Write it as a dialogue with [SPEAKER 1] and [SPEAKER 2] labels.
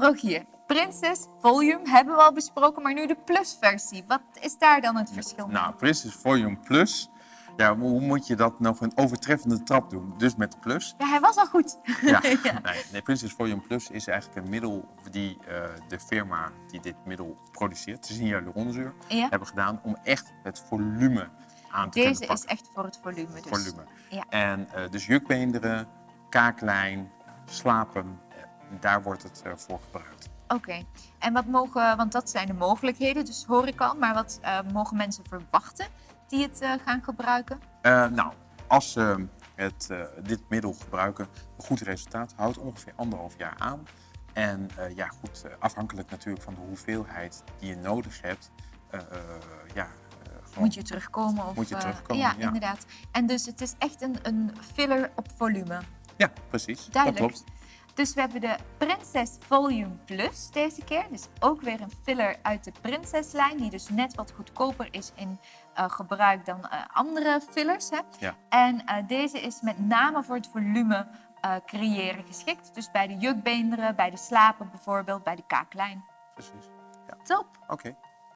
[SPEAKER 1] Rogier, Princess Volume hebben we al besproken, maar nu de Plus versie. Wat is daar dan het verschil mee?
[SPEAKER 2] Nou, Princess Volume Plus. Ja, hoe moet je dat nog een overtreffende trap doen? Dus met de plus.
[SPEAKER 1] Ja, hij was al goed.
[SPEAKER 2] Ja, Nee, nee, Princess Volume Plus is eigenlijk een middel die eh, de firma die dit middel produceert, de hyaluronzuur,
[SPEAKER 1] Ja.
[SPEAKER 2] hebben gedaan om echt het volume aan te
[SPEAKER 1] Deze is echt voor het volume. Dus.
[SPEAKER 2] volume.
[SPEAKER 1] Ja.
[SPEAKER 2] En eh, dus jukbeenderen, kaaklijn, slapen, daar wordt het eh, voor gebruikt.
[SPEAKER 1] Oké, en wat mogen, want dat zijn de mogelijkheden, dus hoor ik al, maar wat eh, mogen mensen verwachten die het eh, gaan gebruiken?
[SPEAKER 2] Nou, als ze het, dit middel gebruiken, een goed resultaat houdt ongeveer anderhalf jaar aan. En ja, goed, afhankelijk natuurlijk van de hoeveelheid die je nodig hebt, ja, gewoon
[SPEAKER 1] Moet je terugkomen? Of,
[SPEAKER 2] Moet je terugkomen,
[SPEAKER 1] ja,
[SPEAKER 2] ja.
[SPEAKER 1] inderdaad. En dus het is echt een, een filler op volume.
[SPEAKER 2] Ja, precies.
[SPEAKER 1] Duidelijk.
[SPEAKER 2] Dat klopt.
[SPEAKER 1] Dus we hebben de Princess Volume Plus deze keer. Dus ook weer een filler uit de Princess-lijn, die dus net wat goedkoper is in eh, gebruik dan eh, andere fillers. Hè?
[SPEAKER 2] Ja.
[SPEAKER 1] En eh, deze is met name voor het volume creëren geschikt. Dus bij de jukbeenderen, bij de slapen bijvoorbeeld, bij de kaaklijn.
[SPEAKER 2] precies.
[SPEAKER 1] Top!
[SPEAKER 2] Oké.